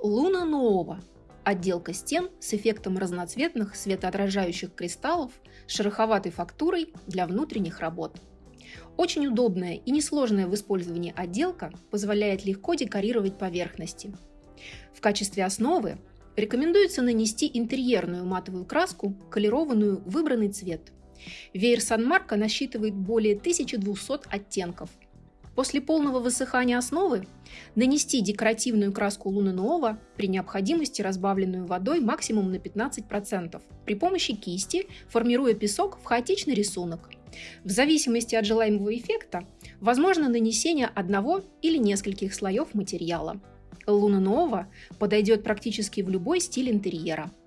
Луна Нова – отделка стен с эффектом разноцветных светоотражающих кристаллов с шероховатой фактурой для внутренних работ. Очень удобная и несложная в использовании отделка позволяет легко декорировать поверхности. В качестве основы рекомендуется нанести интерьерную матовую краску, колерованную выбранный цвет. Веер Санмарка насчитывает более 1200 оттенков – После полного высыхания основы нанести декоративную краску Луны Нова, при необходимости разбавленную водой максимум на 15%, при помощи кисти, формируя песок в хаотичный рисунок. В зависимости от желаемого эффекта, возможно нанесение одного или нескольких слоев материала. Луна Нова подойдет практически в любой стиль интерьера –